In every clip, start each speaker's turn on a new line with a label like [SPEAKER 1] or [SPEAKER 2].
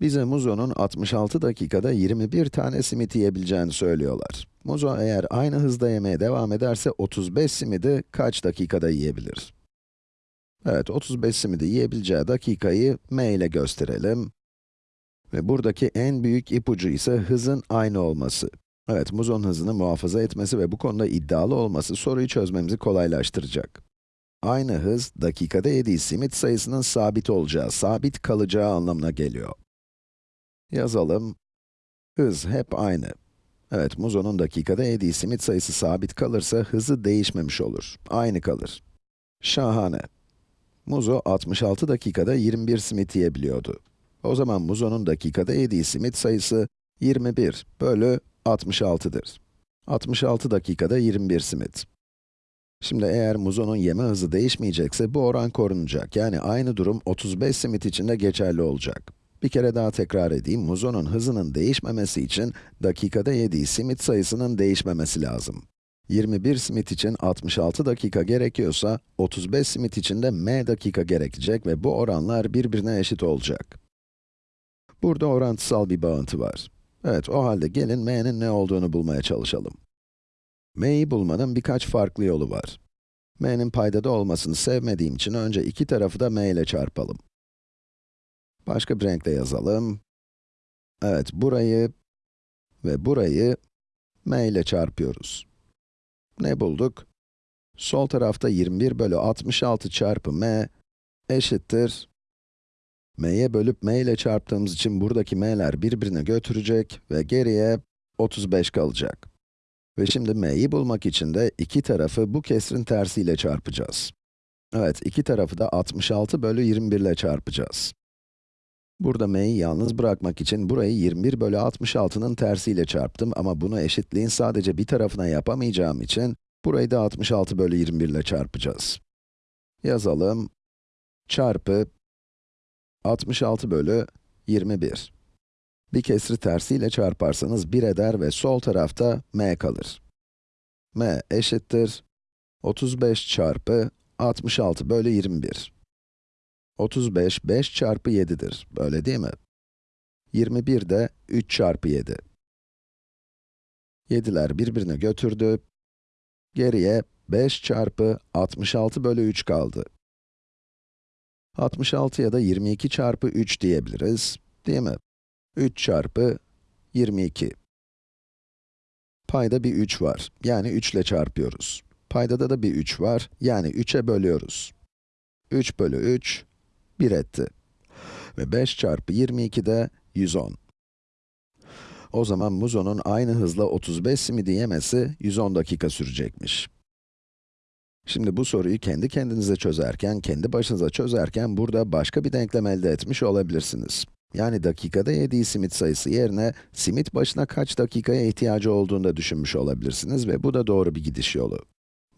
[SPEAKER 1] Bize Muzo'nun 66 dakikada 21 tane simit yiyebileceğini söylüyorlar. Muzo eğer aynı hızda yemeye devam ederse 35 simidi kaç dakikada yiyebilir? Evet, 35 simidi yiyebileceği dakikayı m ile gösterelim. Ve buradaki en büyük ipucu ise hızın aynı olması. Evet, Muzo'nun hızını muhafaza etmesi ve bu konuda iddialı olması soruyu çözmemizi kolaylaştıracak. Aynı hız, dakikada yediği simit sayısının sabit olacağı, sabit kalacağı anlamına geliyor. Yazalım. Hız hep aynı. Evet, Muzo'nun dakikada yediği simit sayısı sabit kalırsa hızı değişmemiş olur. Aynı kalır. Şahane. Muzo 66 dakikada 21 simit yiyebiliyordu. O zaman Muzo'nun dakikada yediği simit sayısı 21 bölü 66'dır. 66 dakikada 21 simit. Şimdi eğer Muzo'nun yeme hızı değişmeyecekse bu oran korunacak. Yani aynı durum 35 simit için de geçerli olacak. Bir kere daha tekrar edeyim, Muzo'nun hızının değişmemesi için dakikada yediği simit sayısının değişmemesi lazım. 21 simit için 66 dakika gerekiyorsa, 35 simit için de m dakika gerekecek ve bu oranlar birbirine eşit olacak. Burada orantısal bir bağıntı var. Evet, o halde gelin m'nin ne olduğunu bulmaya çalışalım. m'yi bulmanın birkaç farklı yolu var. m'nin paydada olmasını sevmediğim için önce iki tarafı da m ile çarpalım. Başka bir renkle yazalım. Evet, burayı ve burayı m ile çarpıyoruz. Ne bulduk? Sol tarafta 21 bölü 66 çarpı m eşittir. m'ye bölüp m ile çarptığımız için buradaki m'ler birbirine götürecek ve geriye 35 kalacak. Ve şimdi m'yi bulmak için de iki tarafı bu kesrin tersiyle çarpacağız. Evet, iki tarafı da 66 bölü 21 ile çarpacağız. Burada m'yi yalnız bırakmak için burayı 21 bölü 66'nın tersiyle çarptım ama bunu eşitliğin sadece bir tarafına yapamayacağım için burayı da 66 bölü 21 ile çarpacağız. Yazalım. Çarpı 66 bölü 21. Bir kesri tersiyle çarparsanız 1 eder ve sol tarafta m kalır. m eşittir 35 çarpı 66 bölü 21. 35, 5 çarpı 7'dir. Böyle değil mi? 21 de 3 çarpı 7. 7'ler birbirine götürdü. Geriye 5 çarpı 66 bölü 3 kaldı. 66'ya da 22 çarpı 3 diyebiliriz, değil mi? 3 çarpı 22. Payda bir 3 var, yani 3 ile çarpıyoruz. Paydada da bir 3 var, yani 3'e bölüyoruz. 3 bölü 3, 1 etti. Ve 5 çarpı 22 de 110. O zaman Muzo'nun aynı hızla 35 simidi yemesi 110 dakika sürecekmiş. Şimdi bu soruyu kendi kendinize çözerken, kendi başınıza çözerken burada başka bir denklem elde etmiş olabilirsiniz. Yani dakikada yediği simit sayısı yerine simit başına kaç dakikaya ihtiyacı olduğunu da düşünmüş olabilirsiniz ve bu da doğru bir gidiş yolu.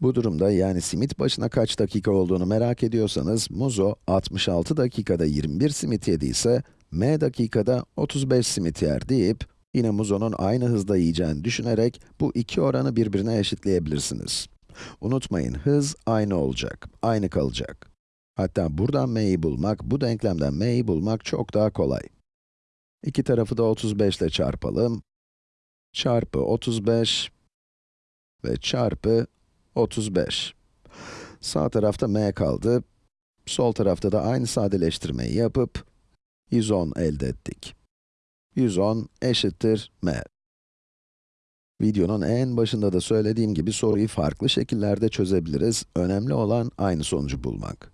[SPEAKER 1] Bu durumda yani simit başına kaç dakika olduğunu merak ediyorsanız, Muzo 66 dakikada 21 simit yediyse, m dakikada 35 simit yer deyip, yine Muzo'nun aynı hızda yiyeceğini düşünerek bu iki oranı birbirine eşitleyebilirsiniz. Unutmayın, hız aynı olacak, aynı kalacak. Hatta buradan m'yi bulmak, bu denklemden m'yi bulmak çok daha kolay. İki tarafı da 35 ile çarpalım. Çarpı 35 ve çarpı 35. Sağ tarafta m kaldı. Sol tarafta da aynı sadeleştirmeyi yapıp 110 elde ettik. 110 eşittir m. Videonun en başında da söylediğim gibi soruyu farklı şekillerde çözebiliriz. Önemli olan aynı sonucu bulmak.